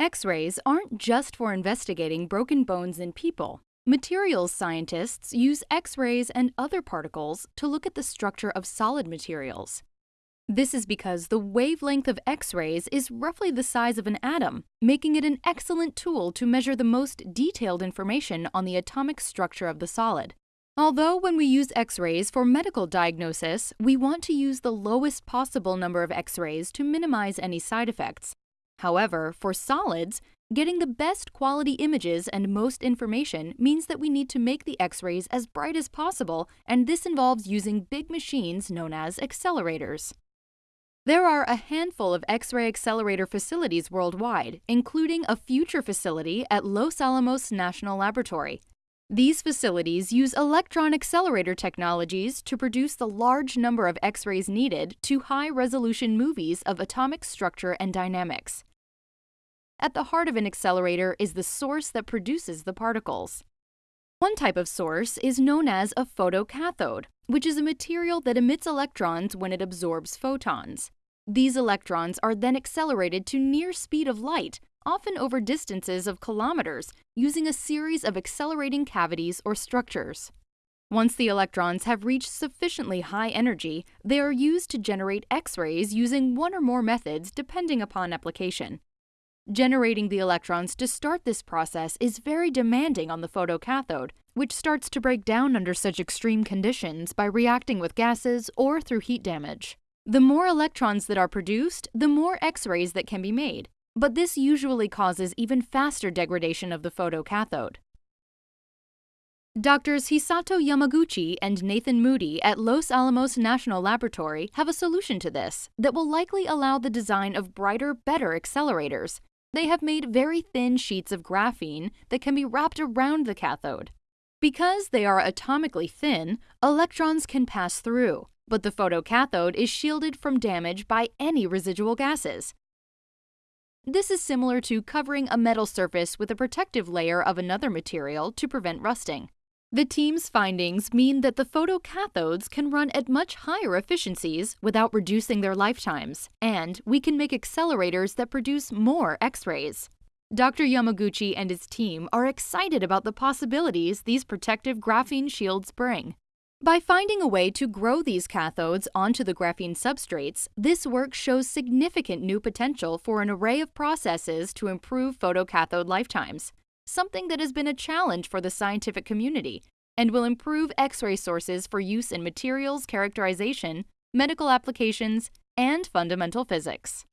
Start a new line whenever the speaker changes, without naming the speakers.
X-rays aren't just for investigating broken bones in people. Materials scientists use X-rays and other particles to look at the structure of solid materials. This is because the wavelength of X-rays is roughly the size of an atom, making it an excellent tool to measure the most detailed information on the atomic structure of the solid. Although when we use X-rays for medical diagnosis, we want to use the lowest possible number of X-rays to minimize any side effects, However, for solids, getting the best quality images and most information means that we need to make the X-rays as bright as possible, and this involves using big machines known as accelerators. There are a handful of X-ray accelerator facilities worldwide, including a future facility at Los Alamos National Laboratory. These facilities use electron accelerator technologies to produce the large number of X-rays needed to high-resolution movies of atomic structure and dynamics. At the heart of an accelerator is the source that produces the particles. One type of source is known as a photocathode, which is a material that emits electrons when it absorbs photons. These electrons are then accelerated to near speed of light, often over distances of kilometers, using a series of accelerating cavities or structures. Once the electrons have reached sufficiently high energy, they are used to generate X-rays using one or more methods depending upon application. Generating the electrons to start this process is very demanding on the photocathode, which starts to break down under such extreme conditions by reacting with gases or through heat damage. The more electrons that are produced, the more X-rays that can be made, but this usually causes even faster degradation of the photocathode. Doctors Hisato Yamaguchi and Nathan Moody at Los Alamos National Laboratory have a solution to this that will likely allow the design of brighter, better accelerators they have made very thin sheets of graphene that can be wrapped around the cathode. Because they are atomically thin, electrons can pass through, but the photocathode is shielded from damage by any residual gases. This is similar to covering a metal surface with a protective layer of another material to prevent rusting. The team's findings mean that the photocathodes can run at much higher efficiencies without reducing their lifetimes, and we can make accelerators that produce more X-rays. Dr. Yamaguchi and his team are excited about the possibilities these protective graphene shields bring. By finding a way to grow these cathodes onto the graphene substrates, this work shows significant new potential for an array of processes to improve photocathode lifetimes something that has been a challenge for the scientific community and will improve X-ray sources for use in materials characterization, medical applications, and fundamental physics.